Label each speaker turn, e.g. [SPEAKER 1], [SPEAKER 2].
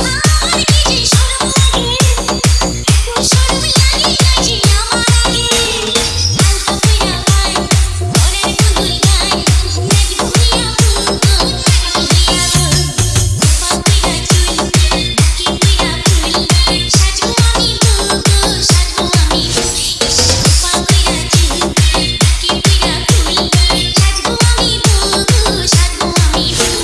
[SPEAKER 1] Bye.